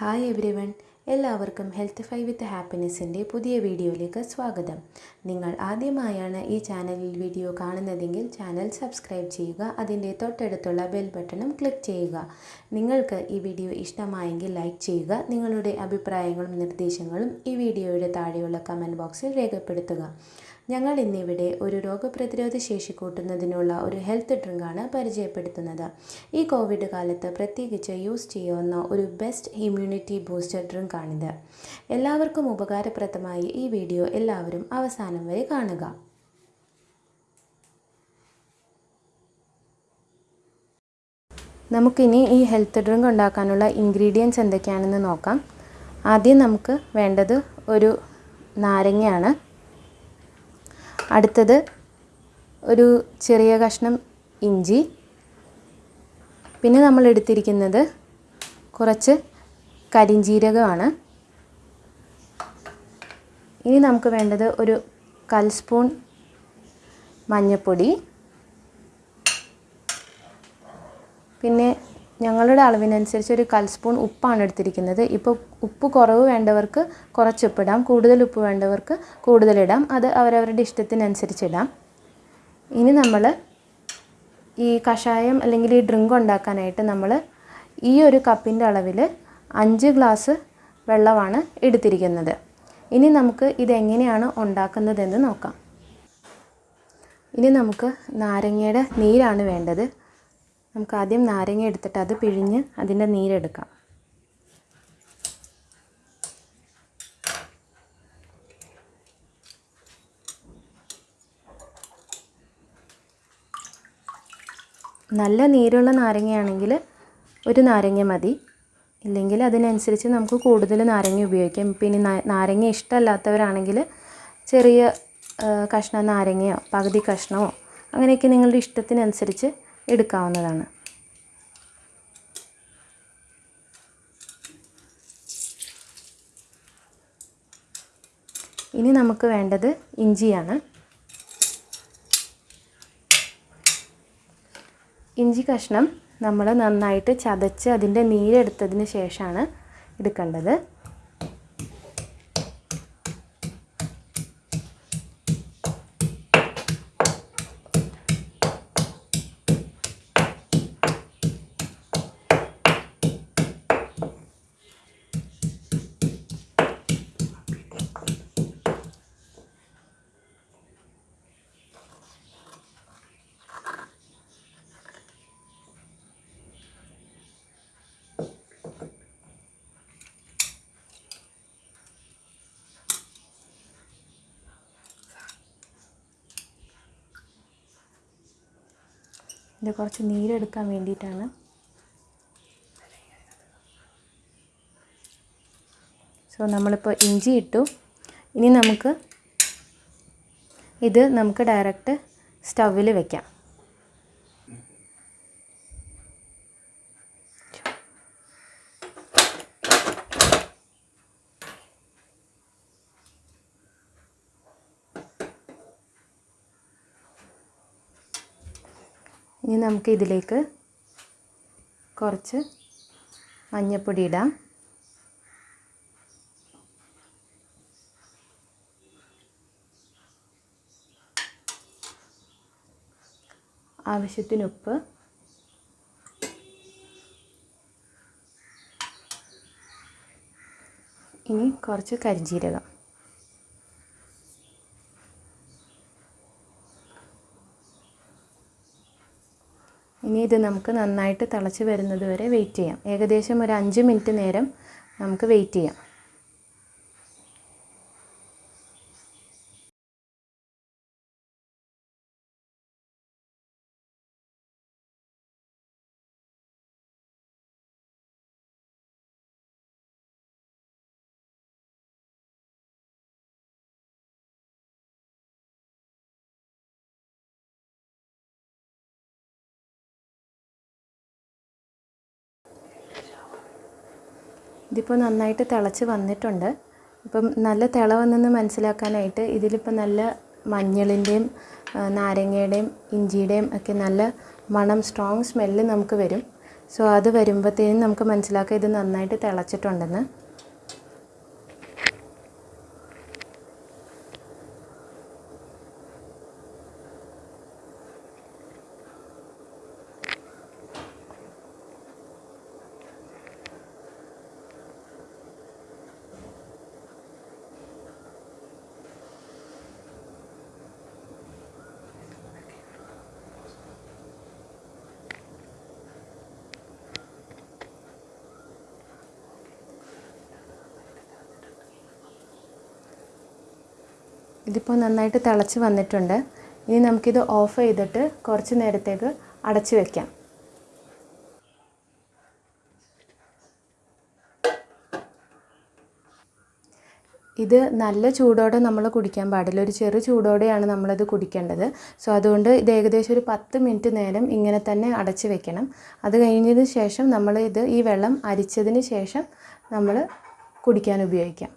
Hi everyone എല്ലാവർക്കും health five with ഹാപ്പിനെസ്സിന്റെ പുതിയ വീഡിയോയിലേക്ക് സ്വാഗതം. നിങ്ങൾ ആദ്യമായാണ് ഈ ചാനലിൽ വീഡിയോ കാണുന്നതെങ്കിൽ ചാനൽ സബ്സ്ക്രൈബ് ചെയ്യുക അതിന്റെ തൊട്ടടുത്തുള്ള ബെൽ ബട്ടണും ക്ലിക്ക് ചെയ്യുക. നിങ്ങൾക്ക് ഈ വീഡിയോ ഇഷ്ടമായെങ്കിൽ ലൈക്ക് ചെയ്യുക നിങ്ങളുടെ അഭിപ്രായങ്ങളും നിർദ്ദേശങ്ങളും ഈ വീഡിയോയുടെ താഴെയുള്ള കമന്റ് ബോക്സിൽ രേഖപ്പെടുത്തുക. ഞങ്ങൾ ഇന്നിവിടെ ഒരു രോഗപ്രതിരോധ ശേഷി കൂട്ടുന്നതിനുള്ള ഒരു ഹെൽത്ത് ഡ്രിങ്കാണ് പരിചയപ്പെടുത്തുന്നത്. ഈ കോവിഡ് കാലത്ത് പ്രത്യേകിച്ച് യൂസ് ചെയ്യാവുന്ന ഒരു ബെസ്റ്റ് ഇമ്മ്യൂണിറ്റി ബൂസ്റ്റർ ഡ്രിങ്കാണിത്. എല്ലാവർക്കും ഉപകാരപ്രദമായി ഈ വീഡിയോ എല്ലാവരും അവസാനം വരെ കാണുക. നമുക്കിനി ഈ ഹെൽത്ത് ഡ്രിങ്ക് ഉണ്ടാക്കാനുള്ള ഇൻഗ്രീഡിയൻസ് എന്തൊക്കെയാണെന്ന് നോക്കാം. ആദ്യം നമുക്ക് വേണ്ടത് ഒരു നാരങ്ങയാണ്. അടുത്തത് ഒരു ചെറിയ കഷ്ണം ഇഞ്ചി. പിന്നെ നമ്മൾ എടുത്തിരിക്കുന്നത് കുറച്ച് കരിഞ്ജീരകമാണ് ഇനി നമുക്ക് വേണ്ടത് ഒരു കൽ സ്പൂൺ മഞ്ഞൾപ്പൊടി പിന്നെ ഞങ്ങളുടെ അളവിനനുസരിച്ച് ഒരു കൽസ്പൂൺ ഉപ്പാണ് എടുത്തിരിക്കുന്നത്. ഇപ്പോൾ ഉപ്പ് കുറവ് വേണ്ടവർക്ക് കുറച്ച് ഉപ്പിടാം കൂടുതൽ ഉപ്പ് വേണ്ടവർക്ക് കൂടുതലിടാം അത് അവരവരുടെ ഇഷ്ടത്തിനനുസരിച്ച് ഇടാം. ഇനി നമ്മൾ ഈ കഷായം അല്ലെങ്കിൽ ഈ ഡ്രിങ്ക് ഉണ്ടാക്കാനായിട്ട് നമ്മൾ ഈ ഒരു കപ്പിന്റെ അളവിൽ അഞ്ച് ഗ്ലാസ് വെള്ളമാണ് എടുത്തിരിക്കുന്നത്. ഇനി നമുക്ക് ഇതെങ്ങനെയാണ് ഉണ്ടാക്കുന്നതെന്ന് നോക്കാം. ഇനി നമുക്ക് നാരങ്ങയുടെ നീരാണ് വേണ്ടത്. നമുക്ക് ആദ്യം നാരങ്ങ എടുത്തിട്ട് അത് പിഴിഞ്ഞ് അതിന്റെ നീരെടുക്കാം. നല്ല നീരുള്ള നാരങ്ങയാണെങ്കിൽ ഒരു നാരങ്ങ മതി. ഇല്ലെങ്കിൽ അതിനനുസരിച്ച് നമുക്ക് കൂടുതൽ നാരങ്ങ ഉപയോഗിക്കാം. പിന്നെ നാരങ്ങ ഇഷ്ടമല്ലാത്തവരാണെങ്കിൽ ചെറിയ കഷ്ണം നാരങ്ങയോ പകുതി കഷ്ണമോ അങ്ങനെയൊക്കെ നിങ്ങളുടെ ഇഷ്ടത്തിനനുസരിച്ച് എടുക്കാവുന്നതാണ്. ഇനി നമുക്ക് വേണ്ടത് ഇഞ്ചിയാണ്. ഇഞ്ചി കഷ്ണം നമ്മൾ നന്നായിട്ട് ചതച്ച് അതിന്റെ നീരെടുത്തതിന് ശേഷമാണ് എടുക്കേണ്ടത്. ഇത് കുറച്ച് നീരെടുക്കാൻ വേണ്ടിയിട്ടാണ്. സോ നമ്മളിപ്പോൾ ഇഞ്ചി ഇട്ടു. ഇനി നമുക്ക് ഇത് നമുക്ക് ഡയറക്റ്റ് സ്റ്റൗവിൽ വെക്കാം. ഇനി നമുക്ക് ഇതിലേക്ക് കുറച്ച് മഞ്ഞൾപ്പൊടി ഇടാം. ആവശ്യത്തിന് ഉപ്പ് ഇനി കുറച്ച് കരിഞ്ജീരകം ഇത് നമുക്ക് നന്നായിട്ട് തിളച്ച് വരുന്നത് വരെ വെയിറ്റ് ചെയ്യാം. ഏകദേശം ഒരു അഞ്ച് മിനിറ്റ് നേരം നമുക്ക് വെയിറ്റ് ചെയ്യാം. ഇതിപ്പോൾ നന്നായിട്ട് തിളച്ച് വന്നിട്ടുണ്ട്. ഇപ്പം നല്ല തിള മനസ്സിലാക്കാനായിട്ട് ഇതിലിപ്പോൾ നല്ല മഞ്ഞളിന്റെയും നാരങ്ങയുടെയും ഇഞ്ചിയുടെയും ഒക്കെ നല്ല മണം സ്ട്രോങ് സ്മെല്ല് നമുക്ക് വരും. സോ അത് വരുമ്പോഴത്തേനും നമുക്ക് മനസ്സിലാക്കാം ഇത് നന്നായിട്ട് തിളച്ചിട്ടുണ്ടെന്ന്. ഇതിപ്പോൾ നന്നായിട്ട് തിളച്ച് വന്നിട്ടുണ്ട്. ഇനി നമുക്കിത് ഓഫ് ചെയ്തിട്ട് കുറച്ച് നേരത്തേക്ക് അടച്ചു വയ്ക്കാം ഇത് നല്ല ചൂടോടെ നമ്മൾ കുടിക്കാൻ പാടില്ല. ഒരു ചെറു ചൂടോടെയാണ് നമ്മളത് കുടിക്കേണ്ടത്. സോ അതുകൊണ്ട് ഇത് ഏകദേശം ഒരു പത്ത് മിനിറ്റ് നേരം ഇങ്ങനെ തന്നെ അടച്ച് വെക്കണം. അത് കഴിഞ്ഞതിന് ശേഷം നമ്മൾ ഇത് ഈ വെള്ളം അരിച്ചതിന് ശേഷം നമ്മൾ കുടിക്കാൻ ഉപയോഗിക്കാം.